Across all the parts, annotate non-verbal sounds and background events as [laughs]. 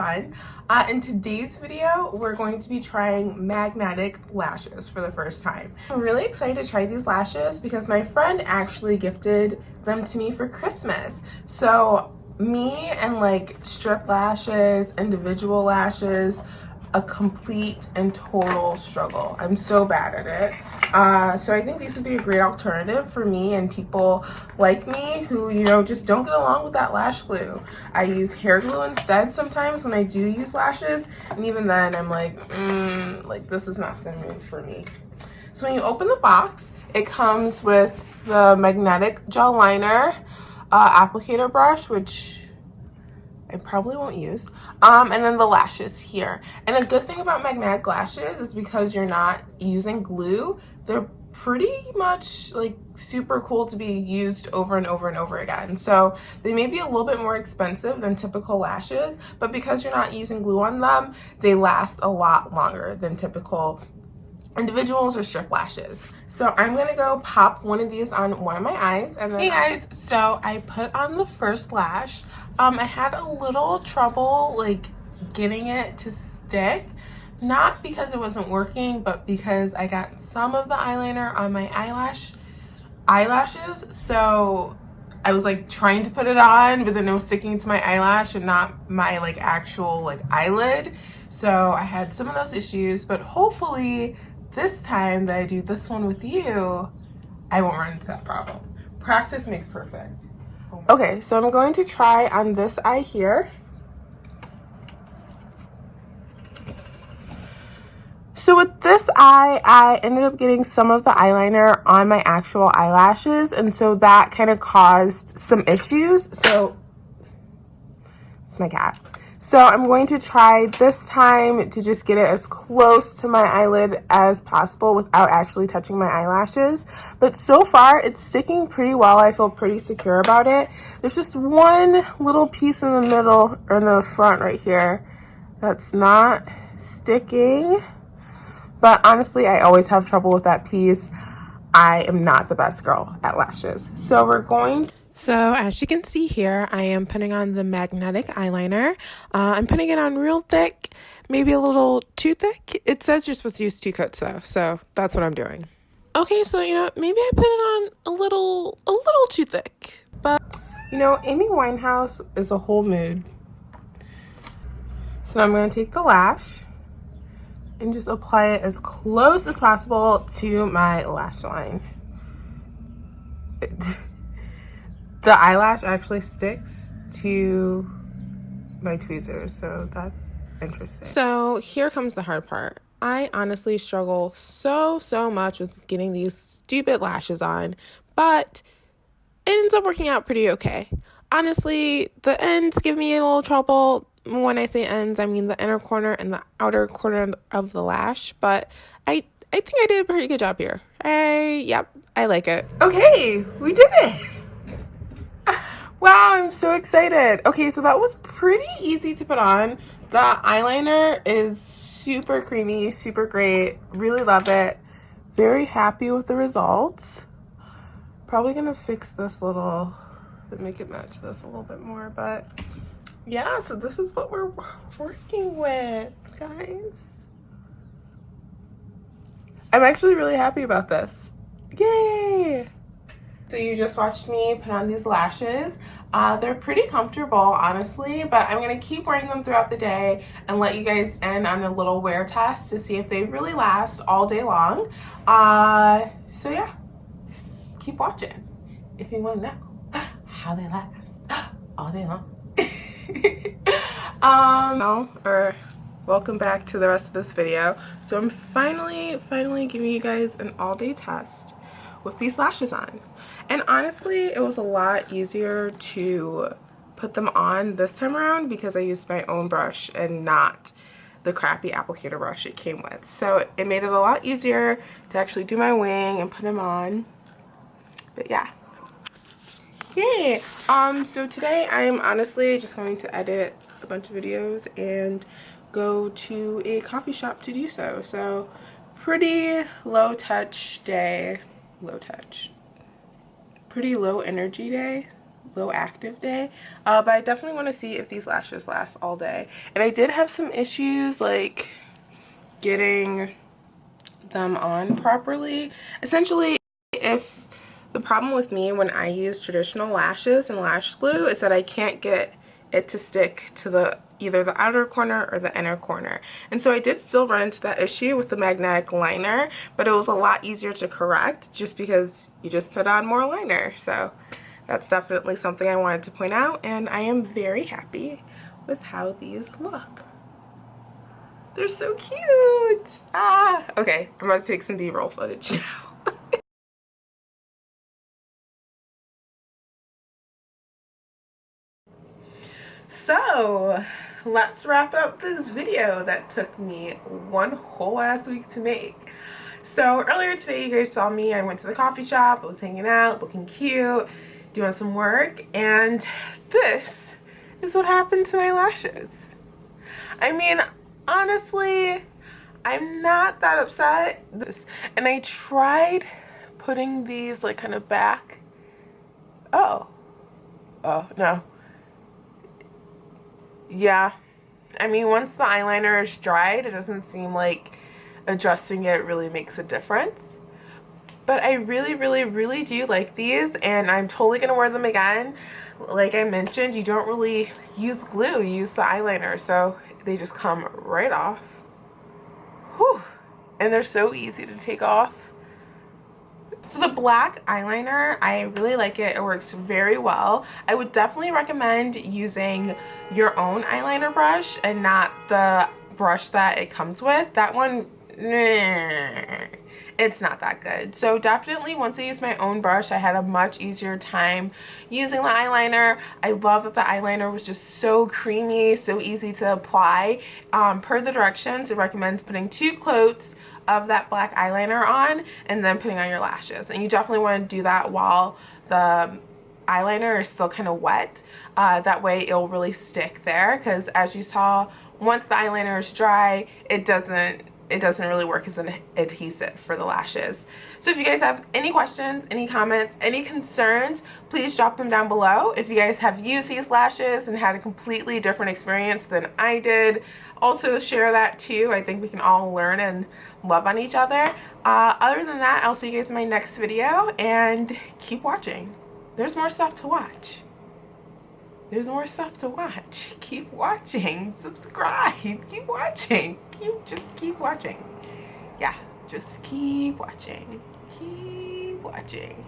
fun. Uh, in today's video, we're going to be trying magnetic lashes for the first time. I'm really excited to try these lashes because my friend actually gifted them to me for Christmas. So me and like strip lashes, individual lashes, a complete and total struggle. I'm so bad at it. Uh, so I think these would be a great alternative for me and people like me who, you know, just don't get along with that lash glue. I use hair glue instead sometimes when I do use lashes. And even then I'm like, mm, like this is not the move for me. So when you open the box, it comes with the magnetic gel liner, uh, applicator brush, which I probably won't use. Um, and then the lashes here. And a good thing about magnetic lashes is because you're not using glue, they're pretty much like super cool to be used over and over and over again. So they may be a little bit more expensive than typical lashes, but because you're not using glue on them, they last a lot longer than typical individuals or strip lashes. So I'm gonna go pop one of these on one of my eyes and then- Hey guys, so I put on the first lash. Um, I had a little trouble like getting it to stick. Not because it wasn't working, but because I got some of the eyeliner on my eyelash eyelashes. So I was like trying to put it on, but then it was sticking to my eyelash and not my like actual like eyelid. So I had some of those issues, but hopefully this time that I do this one with you, I won't run into that problem. Practice makes perfect. Oh okay, so I'm going to try on this eye here. So with this eye, I ended up getting some of the eyeliner on my actual eyelashes. And so that kind of caused some issues. So, it's my cat. So I'm going to try this time to just get it as close to my eyelid as possible without actually touching my eyelashes. But so far, it's sticking pretty well. I feel pretty secure about it. There's just one little piece in the middle, or in the front right here, that's not sticking. But honestly, I always have trouble with that piece. I am not the best girl at lashes. So we're going to so as you can see here, I am putting on the magnetic eyeliner. Uh, I'm putting it on real thick, maybe a little too thick. It says you're supposed to use two coats though, so that's what I'm doing. Okay, so you know, maybe I put it on a little, a little too thick, but you know, Amy Winehouse is a whole mood. So I'm going to take the lash and just apply it as close as possible to my lash line. [laughs] the eyelash actually sticks to my tweezers, so that's interesting. So here comes the hard part. I honestly struggle so, so much with getting these stupid lashes on, but it ends up working out pretty okay. Honestly, the ends give me a little trouble. When I say ends, I mean the inner corner and the outer corner of the lash, but I I think I did a pretty good job here. I, yep, I like it. Okay, we did it. [laughs] Wow, I'm so excited. Okay, so that was pretty easy to put on. The eyeliner is super creamy, super great. Really love it. Very happy with the results. Probably gonna fix this little, make it match this a little bit more, but yeah, so this is what we're working with, guys. I'm actually really happy about this. Yay! So you just watched me put on these lashes. Uh, they're pretty comfortable, honestly, but I'm going to keep wearing them throughout the day and let you guys in on a little wear test to see if they really last all day long. Uh, so yeah, keep watching if you want to know [gasps] how they last [gasps] all day long. [laughs] um, or welcome back to the rest of this video. So I'm finally, finally giving you guys an all-day test with these lashes on. And honestly, it was a lot easier to put them on this time around because I used my own brush and not the crappy applicator brush it came with. So it made it a lot easier to actually do my wing and put them on. But yeah. Yay! Um, so today I'm honestly just going to edit a bunch of videos and go to a coffee shop to do so. So pretty low touch day. Low touch pretty low energy day low active day uh, but I definitely want to see if these lashes last all day. And I did have some issues like getting them on properly. Essentially if the problem with me when I use traditional lashes and lash glue is that I can't get it to stick to the either the outer corner or the inner corner. And so I did still run into that issue with the magnetic liner, but it was a lot easier to correct just because you just put on more liner. So that's definitely something I wanted to point out and I am very happy with how these look. They're so cute! Ah! Okay, I'm about to take some b-roll footage now. [laughs] So, let's wrap up this video that took me one whole ass week to make. So earlier today you guys saw me, I went to the coffee shop, I was hanging out, looking cute, doing some work, and this is what happened to my lashes. I mean, honestly, I'm not that upset. This And I tried putting these like kind of back. Oh. Oh, no yeah. I mean once the eyeliner is dried it doesn't seem like adjusting it really makes a difference. But I really really really do like these and I'm totally gonna wear them again. Like I mentioned you don't really use glue you use the eyeliner so they just come right off. Whew. and they're so easy to take off so the black eyeliner, I really like it. It works very well. I would definitely recommend using your own eyeliner brush and not the brush that it comes with. That one, it's not that good. So definitely once I used my own brush, I had a much easier time using the eyeliner. I love that the eyeliner was just so creamy, so easy to apply. Um, per the directions, it recommends putting two coats of that black eyeliner on and then putting on your lashes. And you definitely want to do that while the eyeliner is still kind of wet. Uh, that way it'll really stick there because as you saw, once the eyeliner is dry, it doesn't it doesn't really work as an adhesive for the lashes. So if you guys have any questions, any comments, any concerns, please drop them down below. If you guys have used these lashes and had a completely different experience than I did, also share that too. I think we can all learn and love on each other. Uh, other than that, I'll see you guys in my next video and keep watching. There's more stuff to watch. There's more stuff to watch. [laughs] Keep watching. Subscribe. Keep watching. Keep just keep watching. Yeah, just keep watching. Keep watching.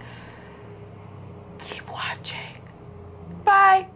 Keep watching. Bye.